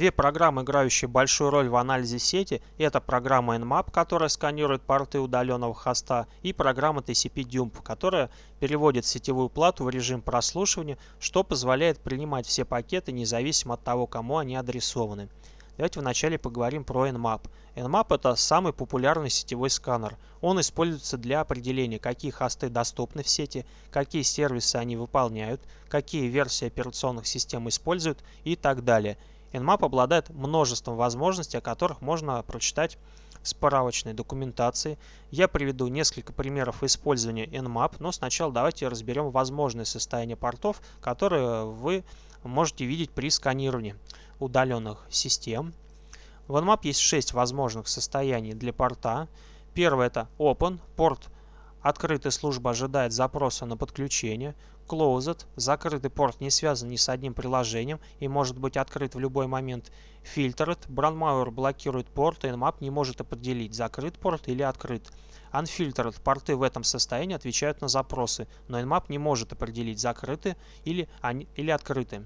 Две программы, играющие большую роль в анализе сети, это программа Nmap, которая сканирует порты удаленного хоста, и программа TCP-Dump, которая переводит сетевую плату в режим прослушивания, что позволяет принимать все пакеты независимо от того, кому они адресованы. Давайте вначале поговорим про Nmap. Nmap это самый популярный сетевой сканер. Он используется для определения, какие хосты доступны в сети, какие сервисы они выполняют, какие версии операционных систем используют и так далее. Nmap обладает множеством возможностей, о которых можно прочитать в справочной документации. Я приведу несколько примеров использования Nmap, но сначала давайте разберем возможные состояния портов, которые вы можете видеть при сканировании удаленных систем. В Nmap есть 6 возможных состояний для порта. Первое это Open, порт открытой службы ожидает запроса на подключение. Closed. Закрытый порт не связан ни с одним приложением и может быть открыт в любой момент. Filtered. Brandmauer блокирует порт, и Nmap не может определить, закрыт порт или открыт. Unfiltered. Порты в этом состоянии отвечают на запросы, но Nmap не может определить, закрыты или, они, или открыты.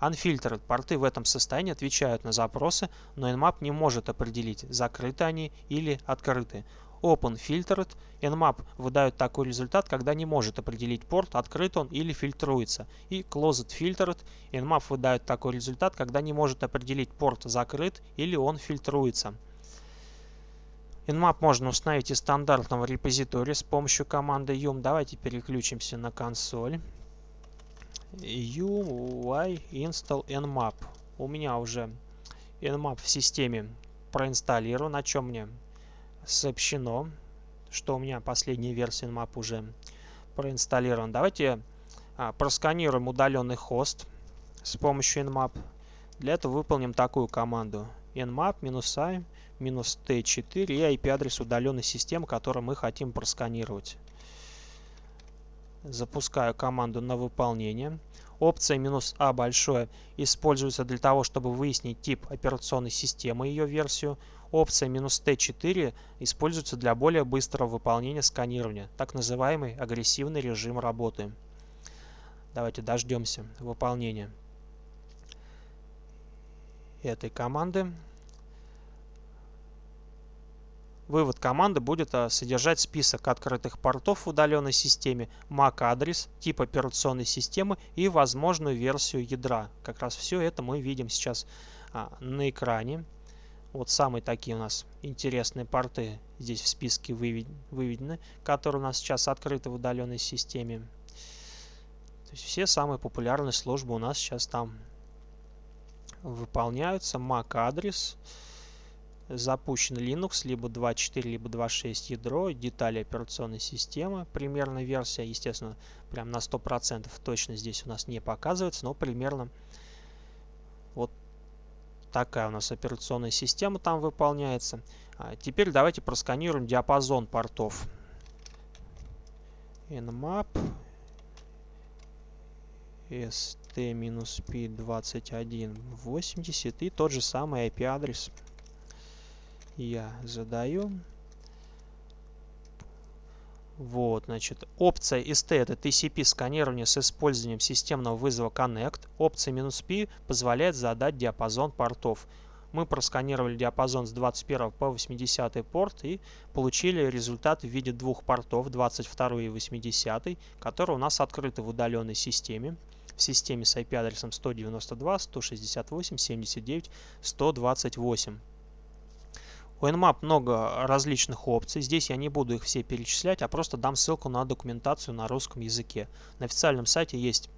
Unfiltered. Порты в этом состоянии отвечают на запросы, но Nmap не может определить, закрыты они или открыты. Open Filtered. Nmap выдает такой результат, когда не может определить порт, открыт он или фильтруется. И Closed Filtered. Nmap выдает такой результат, когда не может определить порт, закрыт или он фильтруется. Nmap можно установить из стандартного репозитория с помощью команды yum. Давайте переключимся на консоль. UI install nmap. У меня уже nmap в системе проинсталлирован. На чем мне сообщено, что у меня последняя версия Nmap уже проинсталлирован. Давайте а, просканируем удаленный хост с помощью Nmap. Для этого выполним такую команду nmap-i-t4 и IP-адрес удаленной системы, которую мы хотим просканировать. Запускаю команду на выполнение. Опция "-а" большое используется для того, чтобы выяснить тип операционной системы и ее версию. Опция "-t4" используется для более быстрого выполнения сканирования, так называемый агрессивный режим работы. Давайте дождемся выполнения этой команды. Вывод команды будет а, содержать список открытых портов в удаленной системе, MAC-адрес, тип операционной системы и возможную версию ядра. Как раз все это мы видим сейчас а, на экране. Вот самые такие у нас интересные порты здесь в списке выведены, которые у нас сейчас открыты в удаленной системе. То есть все самые популярные службы у нас сейчас там выполняются. MAC-адрес, запущен Linux, либо 2.4, либо 2.6 ядро, детали операционной системы, примерно версия, естественно, прям на 100% точно здесь у нас не показывается, но примерно вот Такая у нас операционная система там выполняется. А теперь давайте просканируем диапазон портов. nmap st-p2180 и тот же самый IP-адрес я задаю. Вот, значит, опция ST это TCP сканирование с использованием системного вызова Connect. Опция "-P позволяет задать диапазон портов. Мы просканировали диапазон с 21 по 80 порт и получили результат в виде двух портов, 22 и 80, которые у нас открыты в удаленной системе. В системе с IP-адресом 192, 168, 79, 128. У Nmap много различных опций. Здесь я не буду их все перечислять, а просто дам ссылку на документацию на русском языке. На официальном сайте есть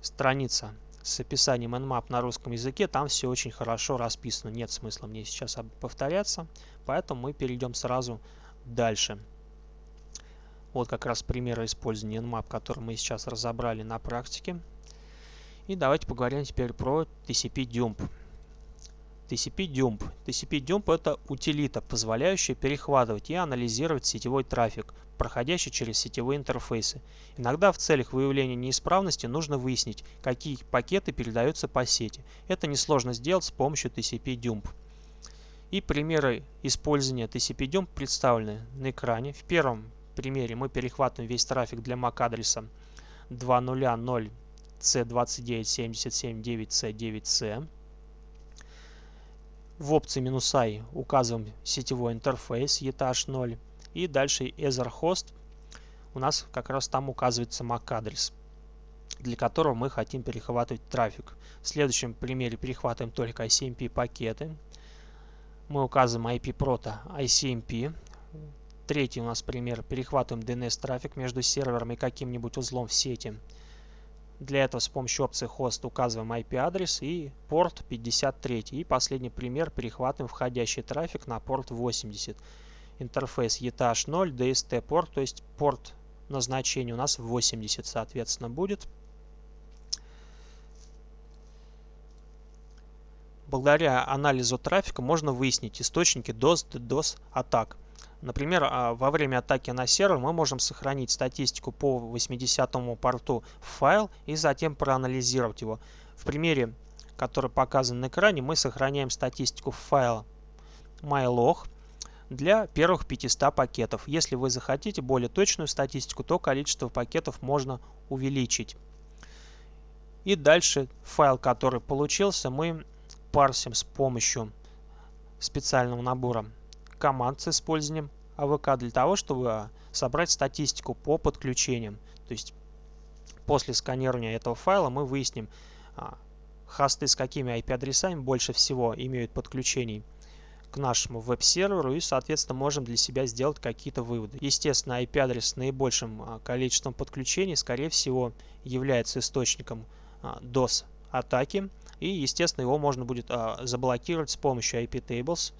страница с описанием Nmap на русском языке. Там все очень хорошо расписано. Нет смысла мне сейчас повторяться. Поэтому мы перейдем сразу дальше. Вот как раз примеры использования Nmap, который мы сейчас разобрали на практике. И давайте поговорим теперь про TCP-Dump. TCP-Dump. TCP-Dump это утилита, позволяющая перехватывать и анализировать сетевой трафик, проходящий через сетевые интерфейсы. Иногда в целях выявления неисправности нужно выяснить, какие пакеты передаются по сети. Это несложно сделать с помощью TCP-Dump. И примеры использования TCP-Dump представлены на экране. В первом примере мы перехватываем весь трафик для MAC-адреса 2.0.0 C29779C9C. В опции «I» указываем сетевой интерфейс ETH0. И дальше Etherhost. У нас как раз там указывается MAC-адрес, для которого мы хотим перехватывать трафик. В следующем примере перехватываем только ICMP пакеты. Мы указываем IP прото ICMP. Третий у нас пример. Перехватываем DNS-трафик между сервером и каким-нибудь узлом в сети. Для этого с помощью опции host указываем IP-адрес и порт 53. И последний пример. Перехватываем входящий трафик на порт 80. Интерфейс ETH0, DST порт, то есть порт назначения у нас 80 соответственно будет. Благодаря анализу трафика можно выяснить источники DOS, DDoS атак. Например, а, во время атаки на сервер мы можем сохранить статистику по 80 порту в файл и затем проанализировать его. В примере, который показан на экране, мы сохраняем статистику файла mylog для первых 500 пакетов. Если вы захотите более точную статистику, то количество пакетов можно увеличить. И дальше файл, который получился, мы парсим с помощью специального набора команд с использованием АВК для того, чтобы а, собрать статистику по подключениям. То есть после сканирования этого файла мы выясним, а, хосты с какими IP-адресами больше всего имеют подключений к нашему веб-серверу и, соответственно, можем для себя сделать какие-то выводы. Естественно, IP-адрес с наибольшим а, количеством подключений, скорее всего, является источником DOS-атаки. И, естественно, его можно будет заблокировать с помощью IP-tables.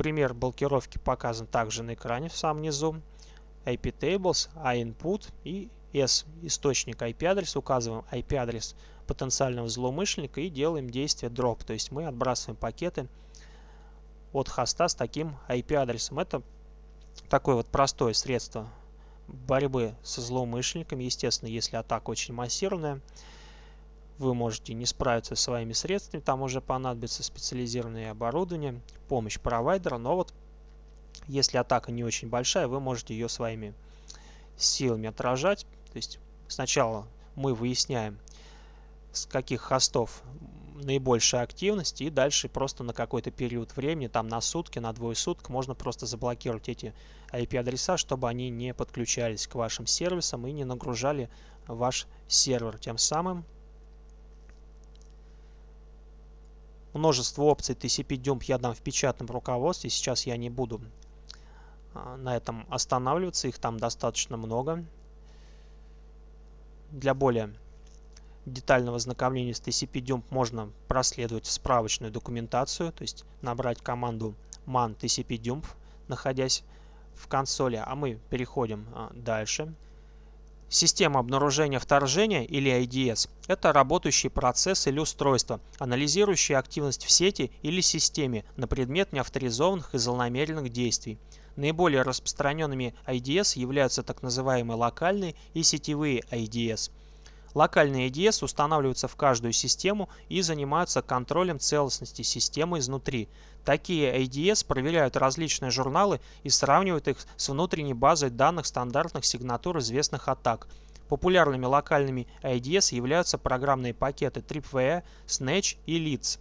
Пример блокировки показан также на экране в самом низу. IP tables, input и S источник IP-адрес. Указываем IP-адрес потенциального злоумышленника и делаем действие drop. То есть мы отбрасываем пакеты от хоста с таким IP-адресом. Это такое вот простое средство борьбы со злоумышленниками. Естественно, если атака очень массированная, вы можете не справиться своими средствами, там уже понадобится специализированное оборудование, помощь провайдера, но вот если атака не очень большая, вы можете ее своими силами отражать. То есть сначала мы выясняем, с каких хостов наибольшая активность, и дальше просто на какой-то период времени, там на сутки, на двое суток, можно просто заблокировать эти IP-адреса, чтобы они не подключались к вашим сервисам и не нагружали ваш сервер. Тем самым Множество опций TCP-Dump я дам в печатном руководстве. Сейчас я не буду а, на этом останавливаться. Их там достаточно много. Для более детального ознакомления с TCP-Dump можно проследовать справочную документацию, то есть набрать команду man TCP-Dump, находясь в консоли. А мы переходим а, дальше. Система обнаружения вторжения или IDS – это работающий процесс или устройство, анализирующий активность в сети или системе на предмет неавторизованных и злонамеренных действий. Наиболее распространенными IDS являются так называемые локальные и сетевые IDS. Локальные IDS устанавливаются в каждую систему и занимаются контролем целостности системы изнутри. Такие IDS проверяют различные журналы и сравнивают их с внутренней базой данных стандартных сигнатур известных атак. Популярными локальными IDS являются программные пакеты TripWire, Snatch и Leads.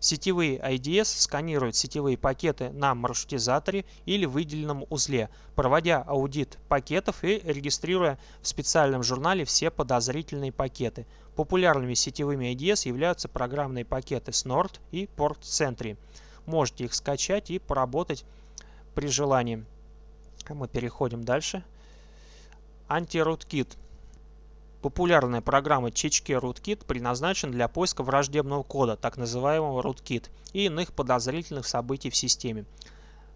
Сетевые IDS сканируют сетевые пакеты на маршрутизаторе или выделенном узле, проводя аудит пакетов и регистрируя в специальном журнале все подозрительные пакеты. Популярными сетевыми IDS являются программные пакеты Snort и Port Sentry. Можете их скачать и поработать при желании. Мы переходим дальше. Anti-Rootkit. Популярная программа Чичке Rootkit предназначена для поиска враждебного кода, так называемого Rootkit, и иных подозрительных событий в системе.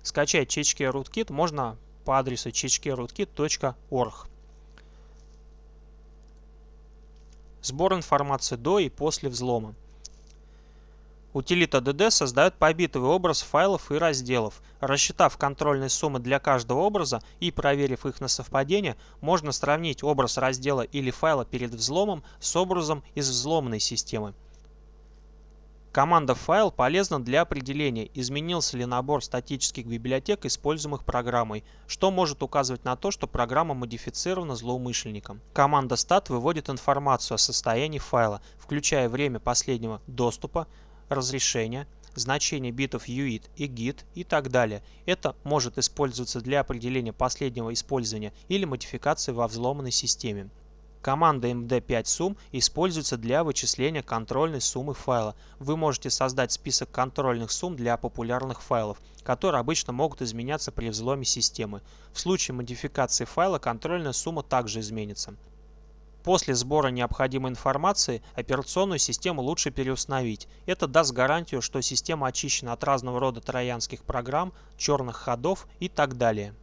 Скачать Чичке Rootkit можно по адресу chichkerootkit.org. Сбор информации до и после взлома. Утилита DD создает побитовый образ файлов и разделов. Рассчитав контрольные суммы для каждого образа и проверив их на совпадение, можно сравнить образ раздела или файла перед взломом с образом из взломанной системы. Команда файл полезна для определения, изменился ли набор статических библиотек, используемых программой, что может указывать на то, что программа модифицирована злоумышленником. Команда stat выводит информацию о состоянии файла, включая время последнего доступа, разрешения, значение битов UID и GIT и так далее. Это может использоваться для определения последнего использования или модификации во взломанной системе. Команда md5sum используется для вычисления контрольной суммы файла. Вы можете создать список контрольных сумм для популярных файлов, которые обычно могут изменяться при взломе системы. В случае модификации файла контрольная сумма также изменится. После сбора необходимой информации операционную систему лучше переустановить. Это даст гарантию, что система очищена от разного рода троянских программ, черных ходов и так далее.